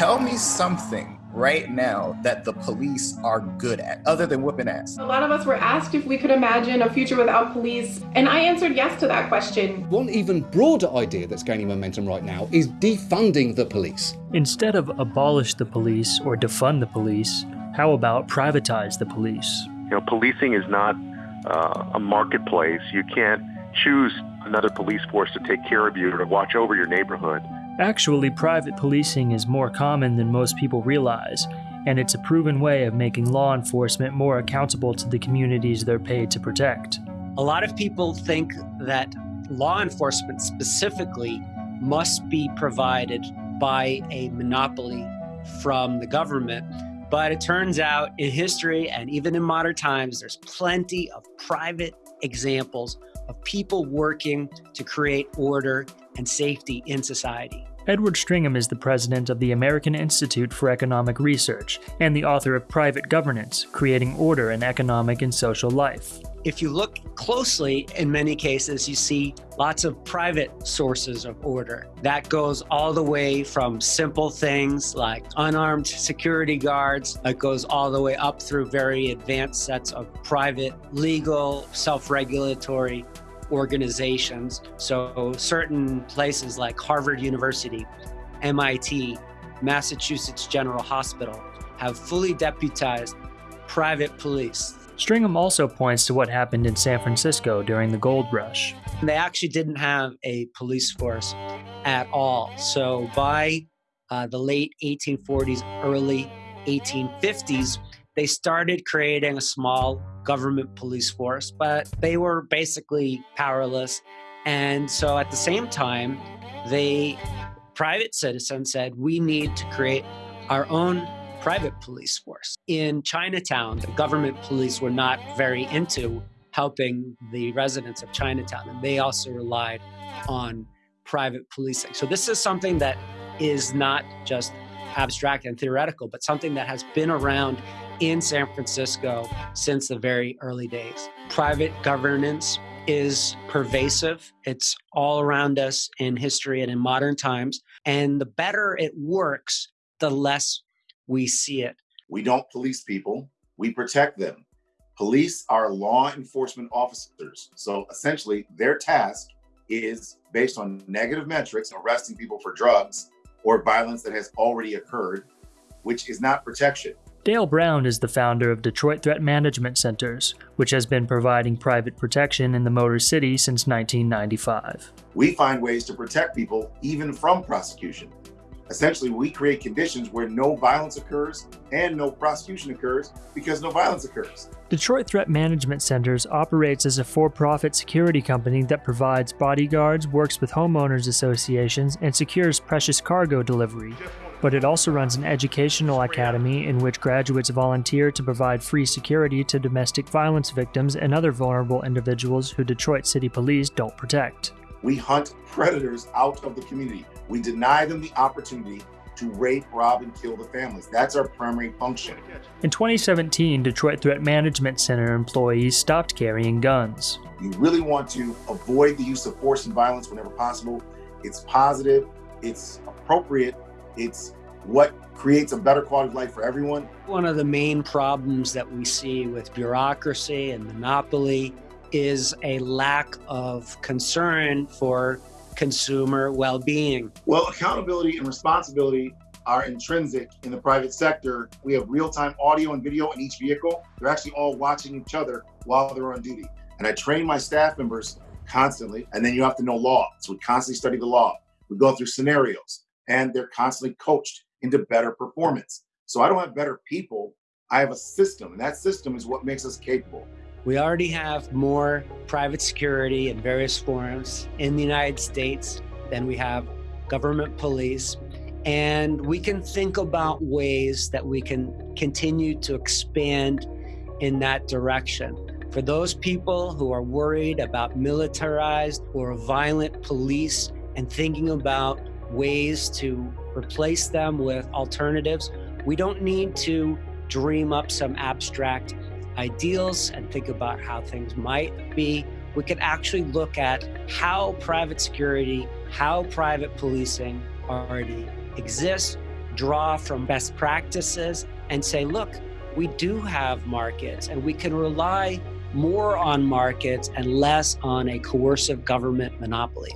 Tell me something right now that the police are good at, other than whooping ass? A lot of us were asked if we could imagine a future without police, and I answered yes to that question. One even broader idea that's gaining momentum right now is defunding the police. Instead of abolish the police or defund the police, how about privatize the police? You know, policing is not uh, a marketplace. You can't choose another police force to take care of you or to watch over your neighborhood. Actually, private policing is more common than most people realize, and it's a proven way of making law enforcement more accountable to the communities they're paid to protect. A lot of people think that law enforcement specifically must be provided by a monopoly from the government. But it turns out in history and even in modern times, there's plenty of private examples of people working to create order and safety in society. Edward Stringham is the president of the American Institute for Economic Research and the author of Private Governance Creating Order in Economic and Social Life. If you look closely, in many cases, you see lots of private sources of order. That goes all the way from simple things like unarmed security guards, it goes all the way up through very advanced sets of private, legal, self regulatory organizations. So certain places like Harvard University, MIT, Massachusetts General Hospital have fully deputized private police. Stringham also points to what happened in San Francisco during the gold rush. They actually didn't have a police force at all. So by uh, the late 1840s, early 1850s, they started creating a small government police force, but they were basically powerless. And so at the same time, they private citizens said, we need to create our own private police force. In Chinatown, the government police were not very into helping the residents of Chinatown, and they also relied on private policing. So this is something that is not just abstract and theoretical, but something that has been around in San Francisco since the very early days. Private governance is pervasive. It's all around us in history and in modern times. And the better it works, the less we see it. We don't police people, we protect them. Police are law enforcement officers. So essentially, their task is based on negative metrics, arresting people for drugs or violence that has already occurred, which is not protection. Dale Brown is the founder of Detroit Threat Management Centers, which has been providing private protection in the Motor City since 1995. We find ways to protect people even from prosecution. Essentially, we create conditions where no violence occurs and no prosecution occurs because no violence occurs. Detroit Threat Management Centers operates as a for-profit security company that provides bodyguards, works with homeowners associations, and secures precious cargo delivery. But it also runs an educational academy in which graduates volunteer to provide free security to domestic violence victims and other vulnerable individuals who Detroit City Police don't protect. We hunt predators out of the community. We deny them the opportunity to rape, rob, and kill the families. That's our primary function. In 2017, Detroit Threat Management Center employees stopped carrying guns. You really want to avoid the use of force and violence whenever possible. It's positive, it's appropriate, it's what creates a better quality of life for everyone. One of the main problems that we see with bureaucracy and monopoly is a lack of concern for consumer well-being. Well, accountability and responsibility are intrinsic in the private sector. We have real-time audio and video in each vehicle. They're actually all watching each other while they're on duty. And I train my staff members constantly, and then you have to know law. So we constantly study the law. We go through scenarios, and they're constantly coached into better performance. So I don't have better people, I have a system, and that system is what makes us capable. We already have more private security in various forms in the United States than we have government police. And we can think about ways that we can continue to expand in that direction. For those people who are worried about militarized or violent police and thinking about ways to replace them with alternatives, we don't need to dream up some abstract ideals and think about how things might be, we could actually look at how private security, how private policing already exists, draw from best practices and say, look, we do have markets and we can rely more on markets and less on a coercive government monopoly.